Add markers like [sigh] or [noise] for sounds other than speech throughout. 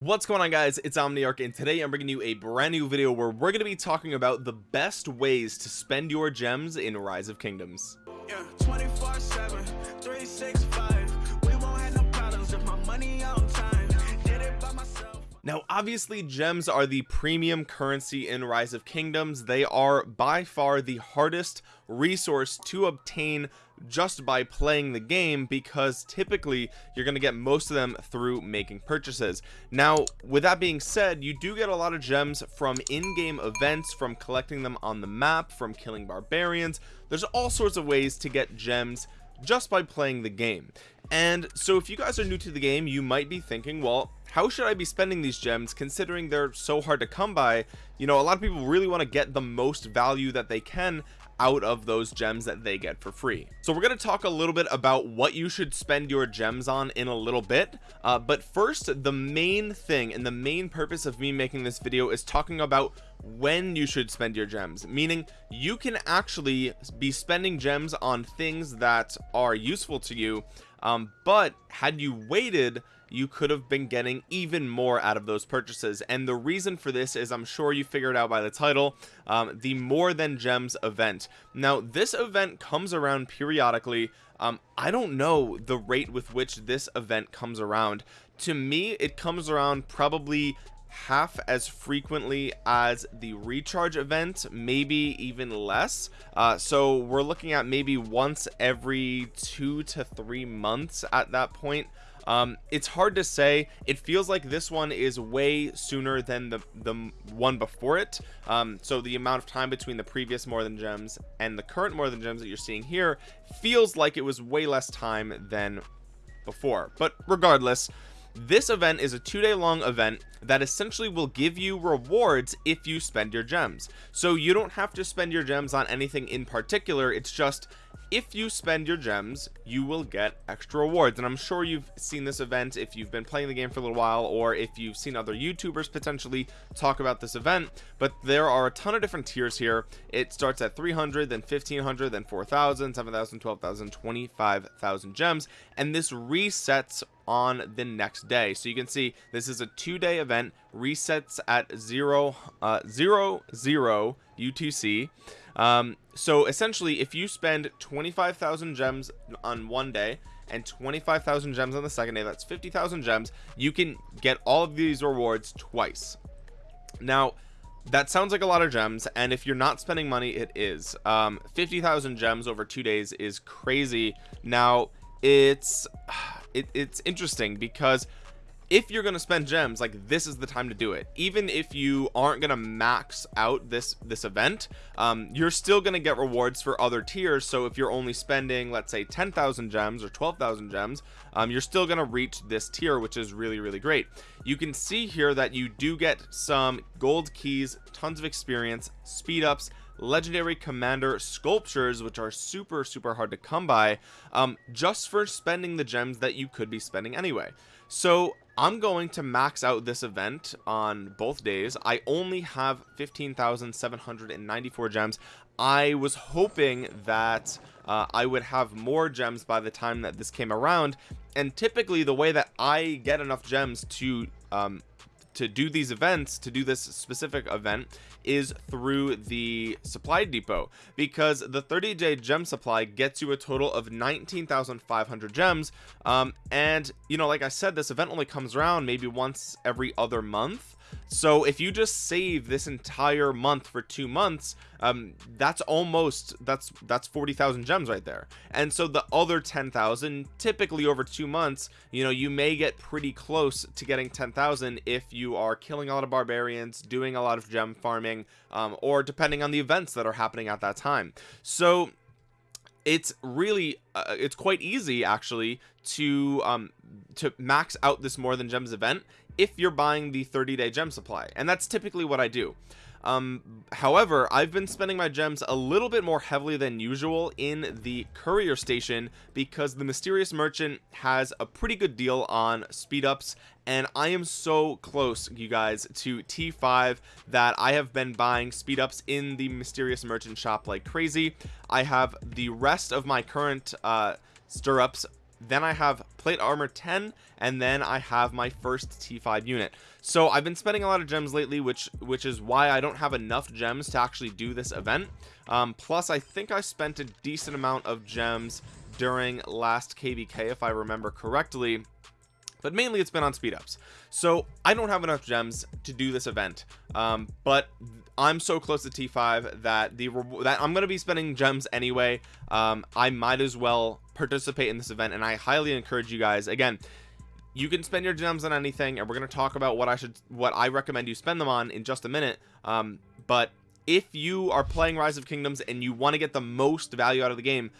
what's going on guys it's omniarch and today i'm bringing you a brand new video where we're going to be talking about the best ways to spend your gems in rise of kingdoms Yeah, 24 7, 365. We won't have no problems if my money on time. Did it by myself. now obviously gems are the premium currency in rise of kingdoms they are by far the hardest resource to obtain just by playing the game because typically you're going to get most of them through making purchases. Now with that being said you do get a lot of gems from in-game events from collecting them on the map from killing barbarians. There's all sorts of ways to get gems just by playing the game. And so if you guys are new to the game you might be thinking well how should I be spending these gems considering they're so hard to come by? You know a lot of people really want to get the most value that they can out of those gems that they get for free. So we're going to talk a little bit about what you should spend your gems on in a little bit uh, but first the main thing and the main purpose of me making this video is talking about when you should spend your gems meaning you can actually be spending gems on things that are useful to you um, but had you waited you could have been getting even more out of those purchases. And the reason for this is I'm sure you figured out by the title um, the more than gems event. Now this event comes around periodically. Um, I don't know the rate with which this event comes around. To me it comes around probably half as frequently as the recharge event maybe even less. Uh, so we're looking at maybe once every two to three months at that point um, it's hard to say. It feels like this one is way sooner than the the one before it. Um, so the amount of time between the previous more than gems and the current more than gems that you're seeing here feels like it was way less time than before. But regardless this event is a two-day long event that essentially will give you rewards if you spend your gems. So you don't have to spend your gems on anything in particular. It's just if you spend your gems you will get extra rewards. And i'm sure you've seen this event if you've been playing the game for a little while or if you've seen other youtubers potentially talk about this event. But there are a ton of different tiers here. It starts at 300 then 1500 then 4000 7000 12000 25000 gems. And this resets on the next day. So you can see this is a two-day event resets at zero uh zero zero utc um so essentially if you spend 25,000 gems on one day and 25,000 gems on the second day that's 50,000 gems you can get all of these rewards twice. Now that sounds like a lot of gems and if you're not spending money it is. Um 50,000 gems over two days is crazy. Now it's [sighs] it, it's interesting because if you're gonna spend gems like this is the time to do it. Even if you aren't gonna max out this this event um, you're still gonna get rewards for other tiers. So if you're only spending let's say 10,000 gems or 12,000 gems um, you're still gonna reach this tier which is really really great. You can see here that you do get some gold keys tons of experience speed ups legendary commander sculptures which are super super hard to come by um, just for spending the gems that you could be spending anyway. So I'm going to max out this event on both days. I only have 15,794 gems. I was hoping that uh, I would have more gems by the time that this came around. And typically the way that I get enough gems to um, to do these events to do this specific event is through the supply depot. Because the 30 day gem supply gets you a total of 19,500 gems um, and you know like I said this event only comes around maybe once every other month so if you just save this entire month for two months um that's almost that's that's 40,000 gems right there. And so the other 10,000 typically over two months you know you may get pretty close to getting 10,000 if you are killing a lot of barbarians doing a lot of gem farming um, or depending on the events that are happening at that time. So it's really uh, it's quite easy actually to um to max out this more than gems event if you're buying the 30 day gem supply and that's typically what I do. Um however I've been spending my gems a little bit more heavily than usual in the courier station because the mysterious merchant has a pretty good deal on speed ups and I am so close you guys to T5 that I have been buying speed ups in the mysterious merchant shop like crazy. I have the rest of my current uh stirrups then I have plate armor 10 and then I have my first T5 unit. So I've been spending a lot of gems lately which which is why I don't have enough gems to actually do this event. Um, plus I think I spent a decent amount of gems during last kvk if i remember correctly but mainly it's been on speed ups. So i don't have enough gems to do this event um, but i'm so close to t5 that the that i'm going to be spending gems anyway. Um, i might as well participate in this event and i highly encourage you guys. Again you can spend your gems on anything and we're going to talk about what i should what i recommend you spend them on in just a minute. Um, but if you are playing rise of kingdoms and you want to get the most value out of the game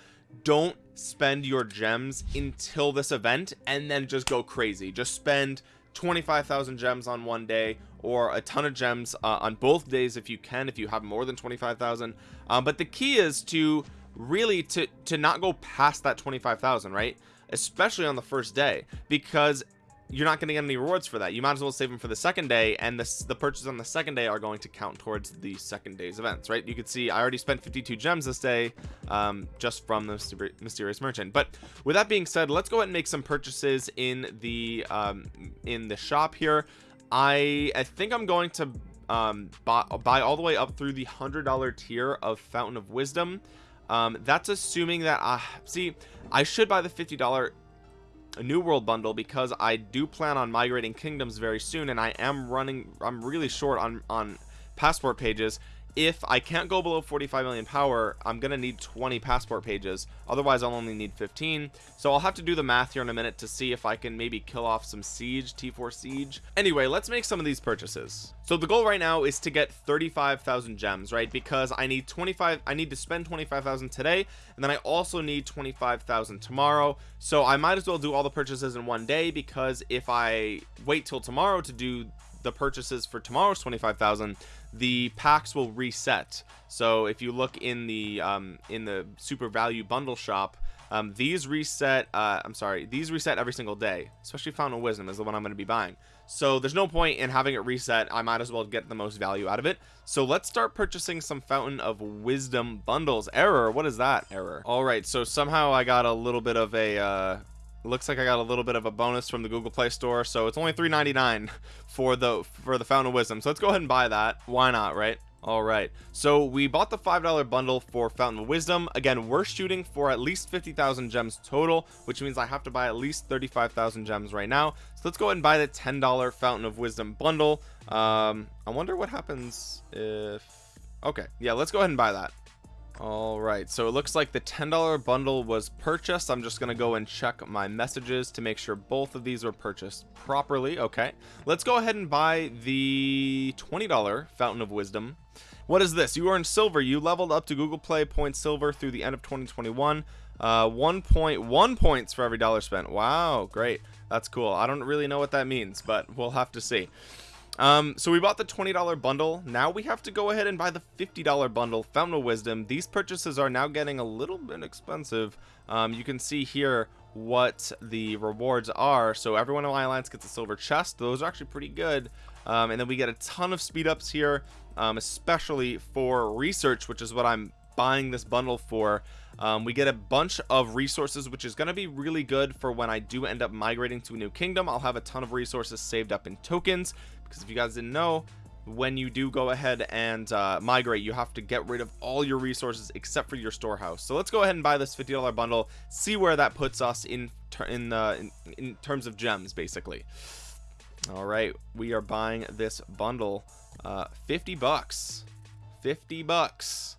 don't spend your gems until this event and then just go crazy. Just spend 25,000 gems on one day or a ton of gems uh, on both days if you can if you have more than 25,000 um, but the key is to really to to not go past that 25,000 right? Especially on the first day because you're not going to get any rewards for that. You might as well save them for the second day and this the purchases on the second day are going to count towards the second day's events right? You can see i already spent 52 gems this day um, just from the mysterious merchant. But with that being said let's go ahead and make some purchases in the um, in the shop here. I i think i'm going to um, buy, buy all the way up through the hundred dollar tier of fountain of wisdom. Um, that's assuming that i uh, see i should buy the 50 dollar a new world bundle because I do plan on migrating kingdoms very soon and I am running I'm really short on on passport pages if I can't go below 45 million power I'm gonna need 20 passport pages. Otherwise I'll only need 15 so I'll have to do the math here in a minute to see if I can maybe kill off some siege T4 siege. Anyway let's make some of these purchases. So the goal right now is to get 35,000 gems right? Because I need 25 I need to spend 25,000 today and then I also need 25,000 tomorrow. So I might as well do all the purchases in one day because if I wait till tomorrow to do the purchases for tomorrow's 25,000 the packs will reset. So if you look in the um, in the super value bundle shop um, these reset uh, I'm sorry these reset every single day especially fountain of wisdom is the one I'm going to be buying. So there's no point in having it reset. I might as well get the most value out of it. So let's start purchasing some fountain of wisdom bundles. Error what is that error? All right so somehow I got a little bit of a uh, looks like I got a little bit of a bonus from the Google Play Store so it's only 3.99 for the for the Fountain of Wisdom. So let's go ahead and buy that. Why not right? All right. So we bought the five dollar bundle for fountain of wisdom. Again we're shooting for at least 50,000 gems total which means I have to buy at least 35,000 gems right now. So let's go ahead and buy the ten dollar fountain of wisdom bundle. Um I wonder what happens if okay yeah let's go ahead and buy that all right so it looks like the ten dollar bundle was purchased. I'm just gonna go and check my messages to make sure both of these were purchased properly. Okay let's go ahead and buy the 20 dollar fountain of wisdom. What is this? You earned silver. You leveled up to google play point silver through the end of 2021 uh 1.1 points for every dollar spent. Wow great. That's cool. I don't really know what that means but we'll have to see um, so we bought the $20 bundle. Now we have to go ahead and buy the $50 bundle, Fountain of Wisdom. These purchases are now getting a little bit expensive. Um, you can see here what the rewards are. So everyone in my alliance gets a silver chest. Those are actually pretty good. Um, and then we get a ton of speed ups here, um, especially for research, which is what I'm buying this bundle for. Um, we get a bunch of resources which is going to be really good for when I do end up migrating to a new kingdom. I'll have a ton of resources saved up in tokens because if you guys didn't know when you do go ahead and uh, migrate you have to get rid of all your resources except for your storehouse. So let's go ahead and buy this $50 bundle see where that puts us in in, in, in terms of gems basically. All right we are buying this bundle uh, 50 bucks. 50 bucks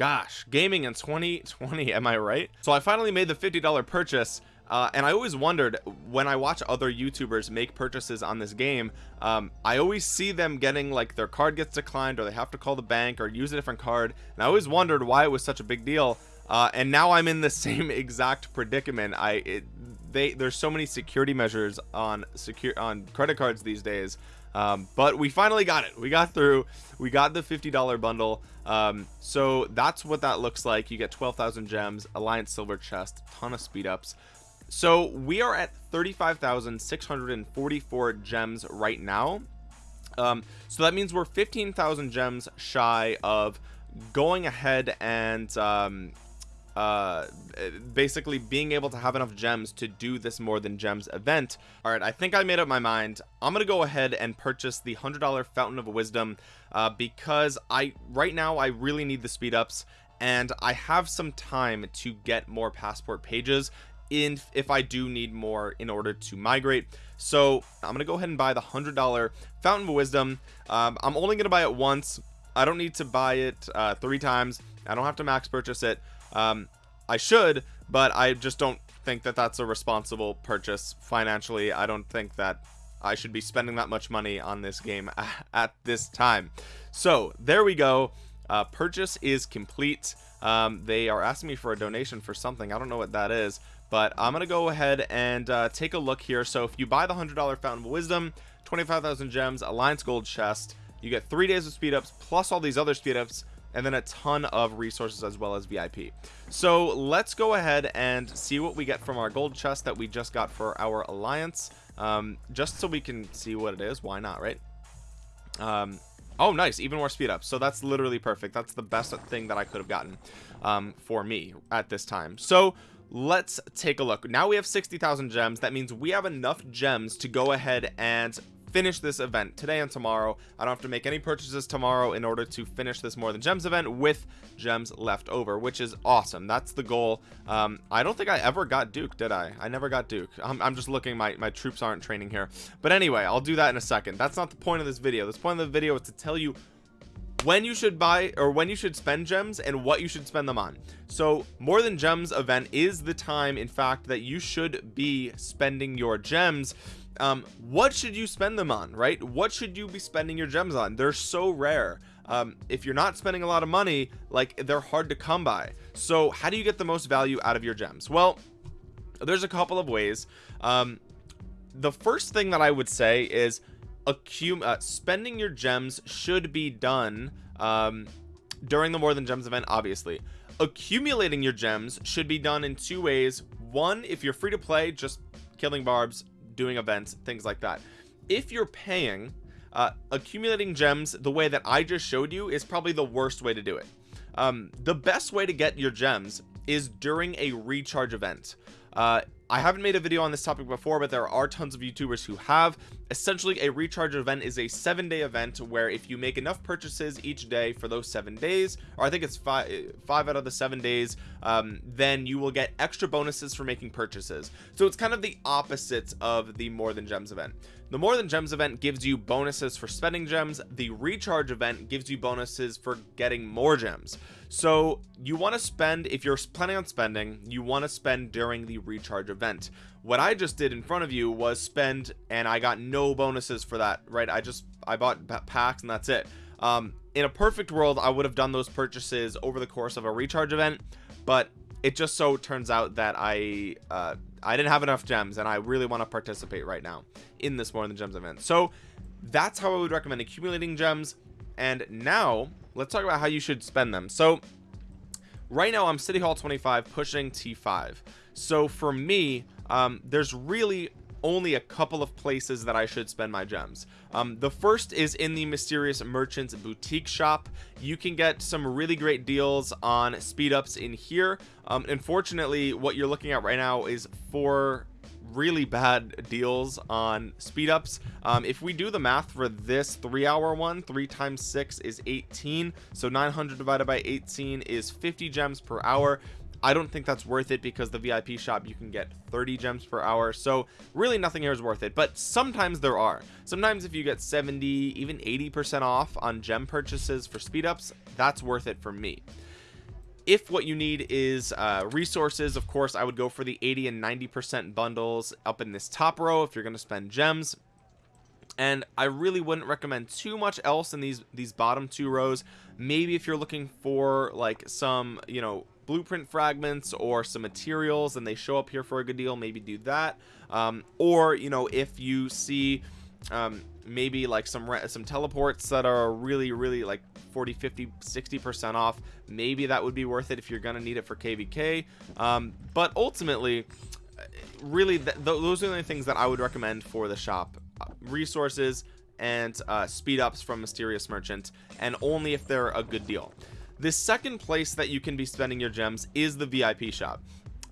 gosh gaming in 2020 am i right? So i finally made the 50 dollar purchase uh, and I always wondered when I watch other YouTubers make purchases on this game um, I always see them getting like their card gets declined or they have to call the bank or use a different card and I always wondered why it was such a big deal uh, and now I'm in the [laughs] same exact predicament. I it, they there's so many security measures on secure on credit cards these days um, but we finally got it. We got through. We got the $50 bundle. Um, so that's what that looks like. You get 12,000 gems alliance silver chest ton of speed ups. So we are at 35,644 gems right now. Um, so that means we're 15,000 gems shy of going ahead and um, uh, basically being able to have enough gems to do this more than gems event. All right i think i made up my mind. I'm gonna go ahead and purchase the hundred dollar fountain of wisdom uh because i right now i really need the speed ups and i have some time to get more passport pages in if I do need more in order to migrate. So I'm gonna go ahead and buy the hundred dollar fountain of wisdom. Um, I'm only gonna buy it once. I don't need to buy it uh, three times. I don't have to max purchase it um, I should but I just don't think that that's a responsible purchase financially. I don't think that I should be spending that much money on this game [laughs] at this time. So there we go. Uh, purchase is complete. Um, they are asking me for a donation for something. I don't know what that is but I'm gonna go ahead and uh, take a look here. So if you buy the hundred dollar fountain of wisdom 25,000 gems alliance gold chest you get three days of speed ups plus all these other speed ups and then a ton of resources as well as VIP so let's go ahead and see what we get from our gold chest that we just got for our alliance. Um, just so we can see what it is why not right? Um, oh nice even more speed up. So that's literally perfect. That's the best thing that I could have gotten um, for me at this time. So let's take a look. Now we have 60,000 gems. That means we have enough gems to go ahead and finish this event today and tomorrow. I don't have to make any purchases tomorrow in order to finish this more than gems event with gems left over which is awesome. That's the goal. Um, I don't think I ever got Duke did I? I never got Duke I'm, I'm just looking my my troops aren't training here. But anyway I'll do that in a second. That's not the point of this video. This point of the video is to tell you when you should buy or when you should spend gems and what you should spend them on. So more than gems event is the time in fact that you should be spending your gems um what should you spend them on right? What should you be spending your gems on? They're so rare. Um if you're not spending a lot of money like they're hard to come by. So how do you get the most value out of your gems? Well there's a couple of ways. Um the first thing that I would say is accum uh, spending your gems should be done um, during the more than gems event obviously. Accumulating your gems should be done in two ways. One if you're free to play just killing barbs doing events things like that. If you're paying uh, accumulating gems the way that I just showed you is probably the worst way to do it. Um, the best way to get your gems is during a recharge event. Uh, I haven't made a video on this topic before but there are tons of youtubers who have. Essentially a recharge event is a seven day event where if you make enough purchases each day for those seven days or I think it's five five out of the seven days um, then you will get extra bonuses for making purchases. So it's kind of the opposite of the more than gems event the more than gems event gives you bonuses for spending gems. The recharge event gives you bonuses for getting more gems. So you want to spend if you're planning on spending you want to spend during the recharge event. What I just did in front of you was spend and I got no bonuses for that right? I just I bought packs and that's it. Um in a perfect world I would have done those purchases over the course of a recharge event but it just so turns out that I uh, I didn't have enough gems and I really want to participate right now in this more than gems event. So that's how I would recommend accumulating gems and now let's talk about how you should spend them. So right now I'm City Hall 25 pushing T5 so for me um, there's really only a couple of places that I should spend my gems. Um, the first is in the mysterious merchants boutique shop. You can get some really great deals on speed ups in here. Um, unfortunately what you're looking at right now is four really bad deals on speed ups. Um, if we do the math for this three hour one three times six is 18 so 900 divided by 18 is 50 gems per hour I don't think that's worth it because the VIP shop you can get 30 gems per hour. So really nothing here is worth it but sometimes there are. Sometimes if you get 70 even 80 percent off on gem purchases for speed ups that's worth it for me. If what you need is uh, resources of course I would go for the 80 and 90 percent bundles up in this top row if you're going to spend gems. And I really wouldn't recommend too much else in these these bottom two rows. Maybe if you're looking for like some you know blueprint fragments or some materials and they show up here for a good deal maybe do that. Um, or you know if you see um, maybe like some some teleports that are really really like 40 50 60 percent off maybe that would be worth it if you're gonna need it for kvk um, but ultimately really th those are the only things that i would recommend for the shop. Uh, resources and uh, speed ups from mysterious merchant and only if they're a good deal the second place that you can be spending your gems is the VIP shop.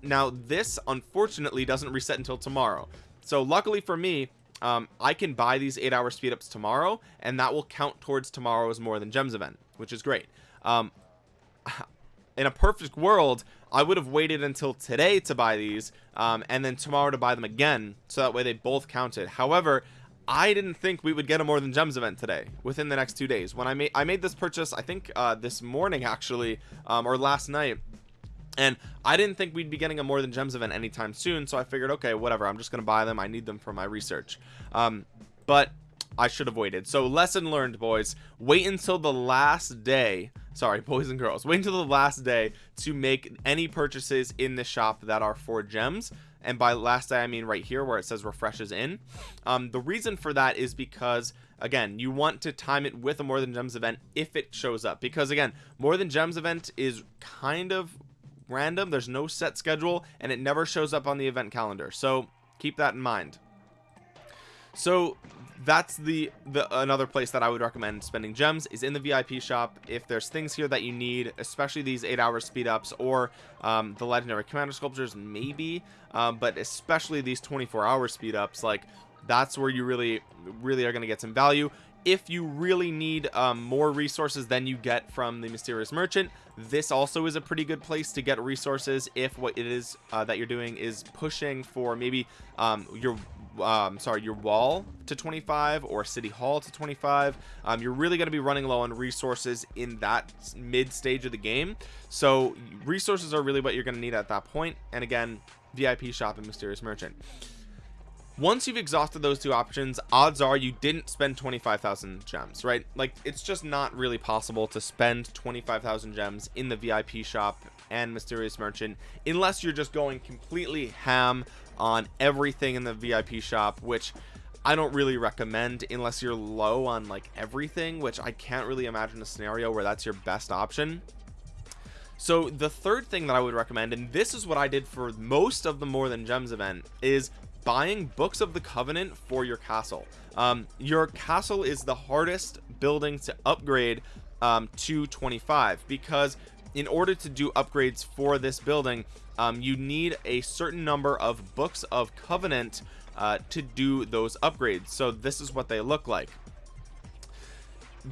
Now this unfortunately doesn't reset until tomorrow. So luckily for me um, I can buy these eight hour speed ups tomorrow and that will count towards tomorrow's more than gems event which is great. Um, [sighs] in a perfect world I would have waited until today to buy these um, and then tomorrow to buy them again so that way they both counted. However I didn't think we would get a more than gems event today within the next two days. When I made I made this purchase I think uh, this morning actually um, or last night and I didn't think we'd be getting a more than gems event anytime soon so I figured okay whatever I'm just gonna buy them I need them for my research. Um, but I should have waited. So lesson learned boys. Wait until the last day sorry [laughs] boys and girls wait until the last day to make any purchases in the shop that are for gems and by last day I mean right here where it says refreshes in. Um, the reason for that is because again you want to time it with a more than gems event if it shows up. Because again more than gems event is kind of random. There's no set schedule and it never shows up on the event calendar. So keep that in mind. So that's the the another place that i would recommend spending gems is in the vip shop. If there's things here that you need especially these eight hour speed ups or um, the legendary commander sculptures maybe um, but especially these 24 hour speed ups like that's where you really really are going to get some value. If you really need um, more resources than you get from the mysterious merchant this also is a pretty good place to get resources if what it is uh, that you're doing is pushing for maybe um, your um, sorry your wall to 25 or city hall to 25 um, you're really going to be running low on resources in that mid stage of the game so resources are really what you're going to need at that point. and again vip shop and mysterious merchant once you've exhausted those two options odds are you didn't spend 25,000 gems right like it's just not really possible to spend 25,000 gems in the VIP shop and mysterious merchant unless you're just going completely ham on everything in the VIP shop which I don't really recommend unless you're low on like everything which I can't really imagine a scenario where that's your best option. So the third thing that I would recommend and this is what I did for most of the more than gems event is buying books of the covenant for your castle. Um, your castle is the hardest building to upgrade um, to 25 because in order to do upgrades for this building um, you need a certain number of books of covenant uh, to do those upgrades. So this is what they look like.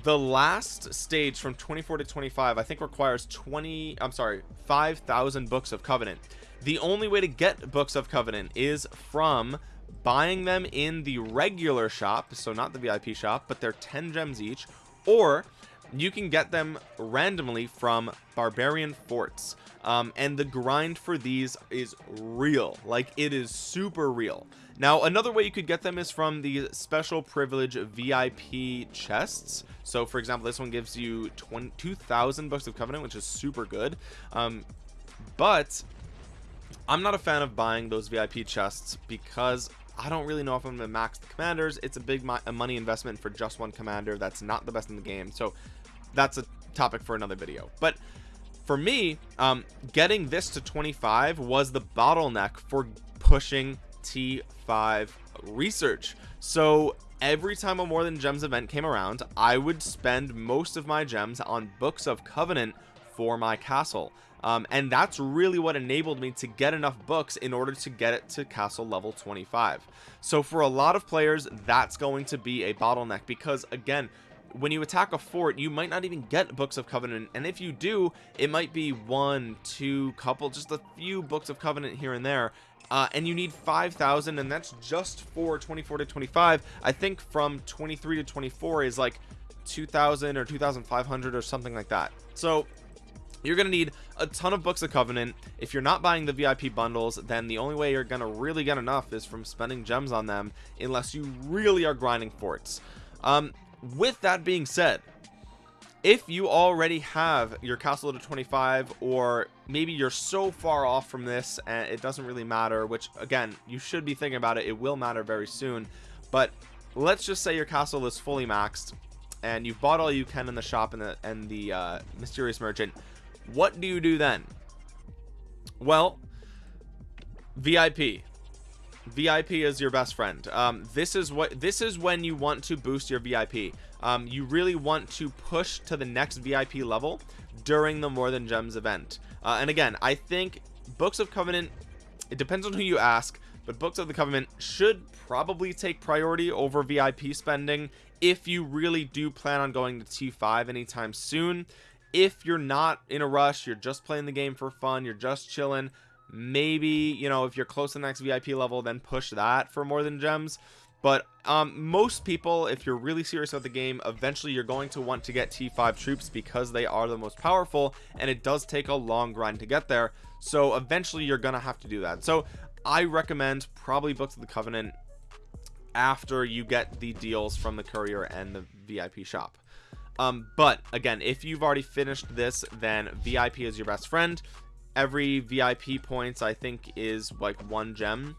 The last stage from 24 to 25 I think requires 20 I'm sorry 5,000 books of covenant. The only way to get books of covenant is from buying them in the regular shop so not the vip shop but they're 10 gems each or you can get them randomly from barbarian forts. Um, and the grind for these is real. Like it is super real. Now another way you could get them is from the special privilege vip chests. So for example this one gives you 22,000 books of covenant which is super good. Um, but I'm not a fan of buying those VIP chests because I don't really know if I'm gonna max the commanders. It's a big money investment for just one commander. That's not the best in the game. So that's a topic for another video. But for me um, getting this to 25 was the bottleneck for pushing T5 research. So every time a more than gems event came around I would spend most of my gems on books of covenant for my castle. Um, and that's really what enabled me to get enough books in order to get it to castle level 25 so for a lot of players that's going to be a bottleneck because again when you attack a fort you might not even get books of covenant and if you do it might be one two couple just a few books of covenant here and there uh, and you need 5,000 and that's just for 24 to 25 I think from 23 to 24 is like 2,000 or 2,500 or something like that. So you're gonna need a ton of books of covenant. If you're not buying the vip bundles then the only way you're gonna really get enough is from spending gems on them unless you really are grinding forts. Um with that being said if you already have your castle to 25 or maybe you're so far off from this and it doesn't really matter which again you should be thinking about it it will matter very soon but let's just say your castle is fully maxed and you've bought all you can in the shop and the and the uh, mysterious merchant. What do you do then? Well VIP vip is your best friend. Um, this is what this is when you want to boost your vip um, you really want to push to the next vip level during the more than gems event. Uh, and again i think books of covenant it depends on who you ask but books of the covenant should probably take priority over vip spending if you really do plan on going to t5 anytime soon. If you're not in a rush you're just playing the game for fun you're just chilling maybe you know if you're close to the next vip level then push that for more than gems. But um, most people if you're really serious about the game eventually you're going to want to get t5 troops because they are the most powerful and it does take a long grind to get there. So eventually you're gonna have to do that. So i recommend probably books of the covenant after you get the deals from the courier and the vip shop. Um, but again if you've already finished this then vip is your best friend every vip points i think is like one gem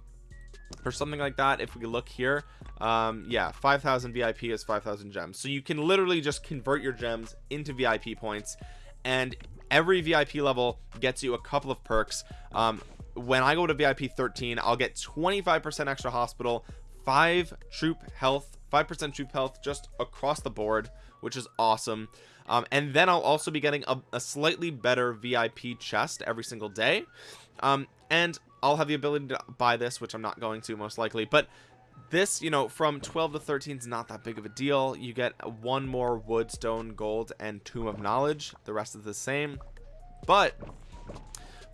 or something like that if we look here. Um yeah 5000 vip is 5000 gems. So you can literally just convert your gems into vip points and every vip level gets you a couple of perks. Um when i go to vip 13 i'll get 25 percent extra hospital five troop health five percent troop health just across the board which is awesome um, and then I'll also be getting a, a, slightly better VIP chest every single day. Um, and I'll have the ability to buy this which I'm not going to most likely. But this you know from 12 to 13 is not that big of a deal. You get one more wood stone gold and tome of knowledge. The rest is the same. But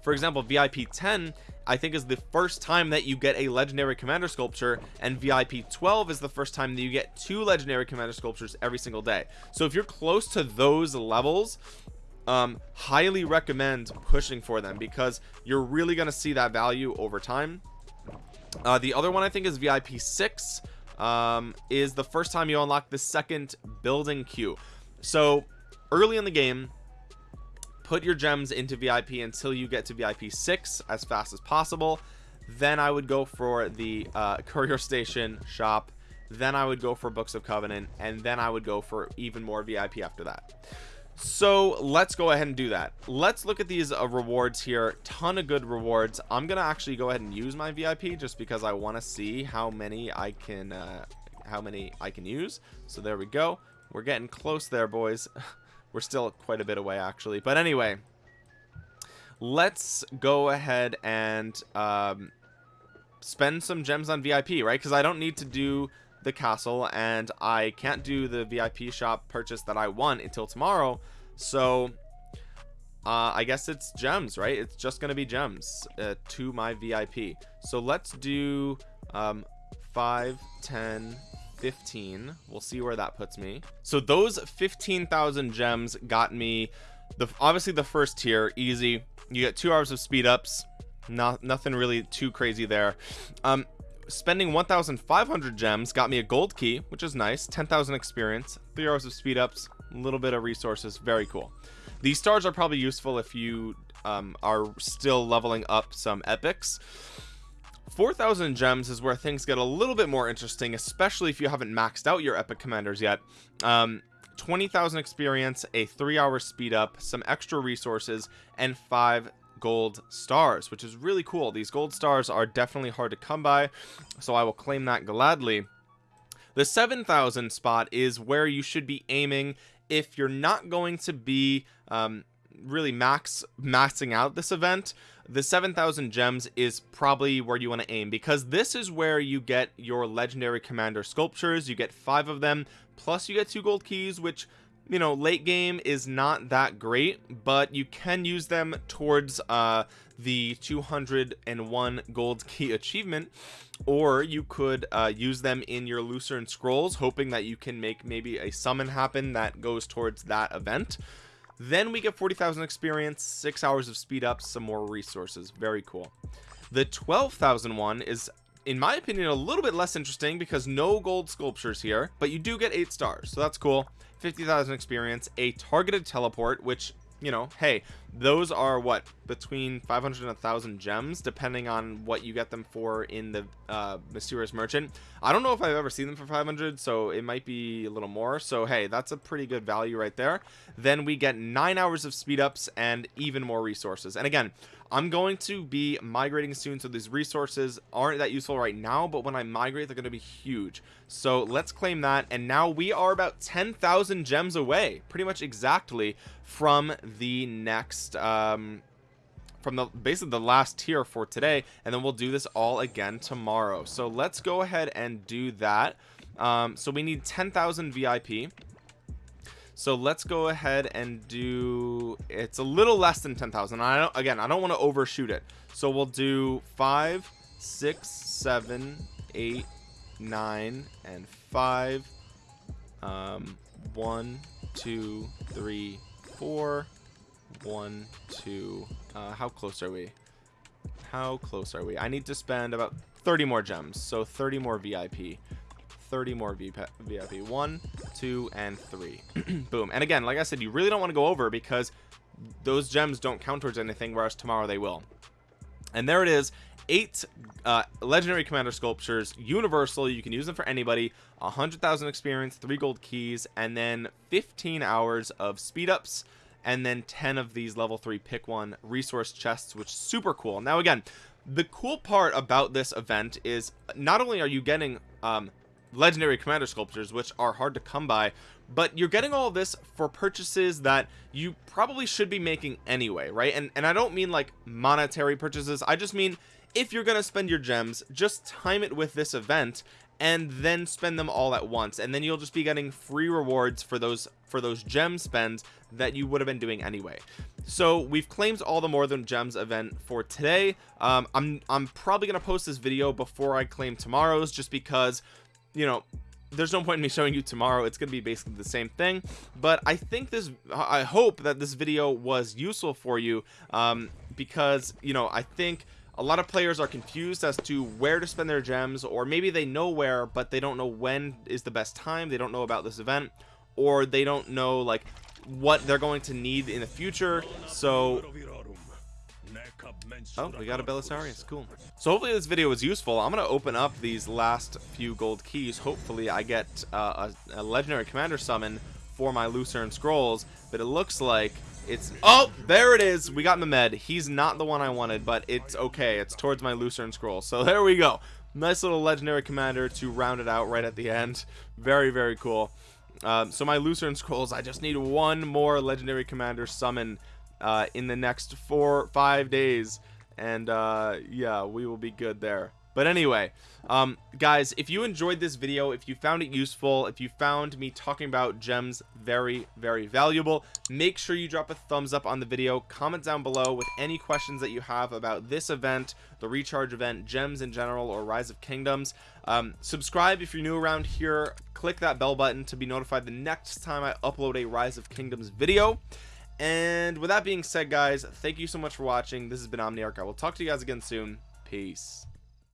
for example vip 10 i think is the first time that you get a legendary commander sculpture and vip 12 is the first time that you get two legendary commander sculptures every single day. So if you're close to those levels um highly recommend pushing for them because you're really going to see that value over time. Uh the other one i think is vip 6 um is the first time you unlock the second building queue. So early in the game put your gems into VIP until you get to VIP 6 as fast as possible. Then I would go for the uh, [laughs] courier station shop. Then I would go for books of covenant and then I would go for even more VIP after that. So let's go ahead and do that. Let's look at these uh, rewards here. Ton of good rewards. I'm gonna actually go ahead and use my VIP just because I want to see how many I can uh, how many I can use. So there we go. We're getting close there boys [laughs] we're still quite a bit away actually. But anyway let's go ahead and um, spend some gems on VIP right? Because I don't need to do the castle and I can't do the VIP shop purchase that I want until tomorrow. So uh, I guess it's gems right? It's just gonna be gems uh, to my VIP so let's do um, 5 10 15 we'll see where that puts me. So those 15,000 gems got me the obviously the first tier easy. You get two hours of speed ups. Not nothing really too crazy there. Um spending 1,500 gems got me a gold key which is nice. 10,000 experience three hours of speed ups a little bit of resources very cool. These stars are probably useful if you um, are still leveling up some epics 4,000 gems is where things get a little bit more interesting, especially if you haven't maxed out your epic commanders yet. Um, 20,000 experience, a three hour speed up, some extra resources, and five gold stars, which is really cool. These gold stars are definitely hard to come by, so I will claim that gladly. The 7,000 spot is where you should be aiming if you're not going to be um, really max maxing out this event the 7000 gems is probably where you want to aim because this is where you get your legendary commander sculptures you get five of them plus you get two gold keys which you know late game is not that great but you can use them towards uh the 201 gold key achievement or you could uh, use them in your lucerne scrolls hoping that you can make maybe a summon happen that goes towards that event then we get 40,000 experience six hours of speed up some more resources. Very cool. The 12,001 is in my opinion a little bit less interesting because no gold sculptures here but you do get eight stars so that's cool. 50,000 experience a targeted teleport which you know hey those are what between 500 and a thousand gems depending on what you get them for in the uh, mysterious merchant. I don't know if I've ever seen them for 500 so it might be a little more. So hey that's a pretty good value right there. Then we get nine hours of speed ups and even more resources. And again I'm going to be migrating soon so these resources aren't that useful right now but when I migrate they're going to be huge. So let's claim that. And now we are about 10,000 gems away pretty much exactly from the next um from the basically the last tier for today and then we'll do this all again tomorrow. So let's go ahead and do that. Um so we need 10,000 VIP so let's go ahead and do it's a little less than 10,000 I don't again I don't want to overshoot it. So we'll do five six seven eight nine and five. Um one two three four one two uh how close are we? How close are we? I need to spend about 30 more gems so 30 more VIP 30 more VIP one two and three. [clears throat] Boom. And again like I said you really don't want to go over because those gems don't count towards anything whereas tomorrow they will. And there it is. Eight uh, legendary commander sculptures universal. You can use them for anybody. A hundred thousand experience three gold keys and then 15 hours of speed ups and then 10 of these level 3 pick one resource chests which is super cool. Now again the cool part about this event is not only are you getting um, legendary commander sculptures which are hard to come by but you're getting all this for purchases that you probably should be making anyway right? And and I don't mean like monetary purchases. I just mean if you're gonna spend your gems just time it with this event and then spend them all at once. And then you'll just be getting free rewards for those for those gem spends that you would have been doing anyway. So we've claimed all the more than gems event for today. Um, I'm I'm probably gonna post this video before I claim tomorrow's just because you know there's no point in me showing you tomorrow. It's going to be basically the same thing. But I think this I hope that this video was useful for you um, because you know I think a lot of players are confused as to where to spend their gems or maybe they know where but they don't know when is the best time they don't know about this event or they don't know like what they're going to need in the future so Oh, we got a Belisarius. Cool. So hopefully this video was useful. I'm going to open up these last few gold keys. Hopefully I get uh, a, a, legendary commander summon for my Lucerne Scrolls. But it looks like it's... Oh, there it is. We got Mehmed. He's not the one I wanted, but it's okay. It's towards my Lucerne Scroll. So [laughs] there we go. Nice little legendary commander to round it out right at the end. Very, very cool. Um, so my Lucerne Scrolls, I just need one more legendary commander summon uh, in the next four five days and uh, yeah we will be good there but anyway um, guys if you enjoyed this video if you found it useful if you found me talking about gems very very valuable make sure you drop a thumbs up on the video. Comment down below with any questions that you have about this event the recharge event gems in general or rise of kingdoms. Um, subscribe if you're new around here. Click that bell button to be notified the next time I upload a rise of kingdoms video. And with that being said guys thank you so much for watching. This has been omniarch. I will talk to you guys again soon. Peace